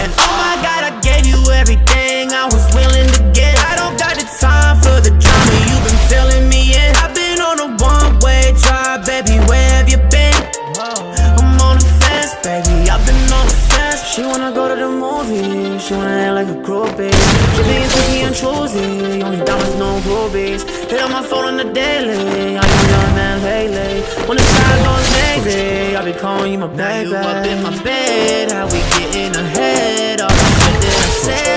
and oh my god, I gave you everything I was willing to get. I don't got the time for the drama. You've been filling me in. I've been on a one-way drive, baby. Where have you been? I'm on the fence, baby. I've been on the fence. She wanna go to the movies. She wanna act like a groupie. She being picky and choosy. Only diamonds, no rubies. Hit on my phone on the daily. I am young man lately. When the sky goes navy, I be calling you my baby. You up in my bed. How we getting ahead? All the shit that I said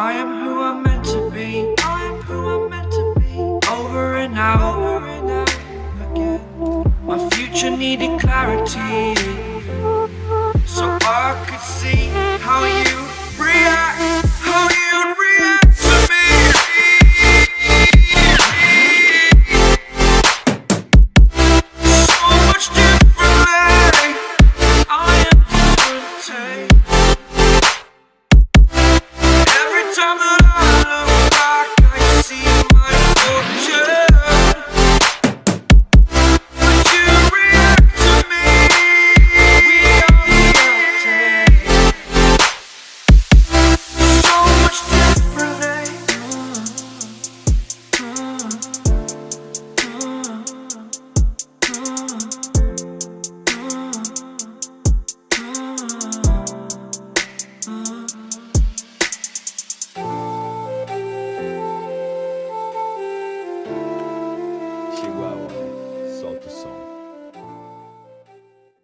I am who I'm meant to be. I am who I'm meant to be. Over and out, over and out again. My future needed clarity, so I could see.